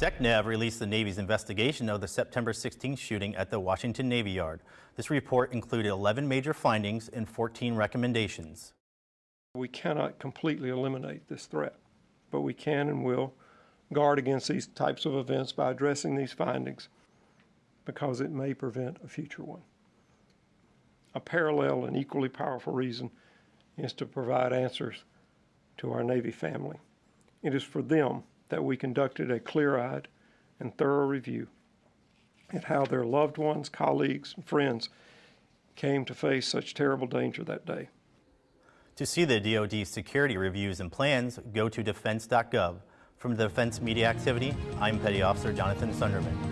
SecNav released the Navy's investigation of the September 16th shooting at the Washington Navy Yard. This report included 11 major findings and 14 recommendations. We cannot completely eliminate this threat, but we can and will guard against these types of events by addressing these findings because it may prevent a future one. A parallel and equally powerful reason is to provide answers to our Navy family. It is for them that we conducted a clear-eyed and thorough review at how their loved ones, colleagues, and friends came to face such terrible danger that day. To see the DoD security reviews and plans, go to defense.gov. From the Defense Media Activity, I'm Petty Officer Jonathan Sunderman.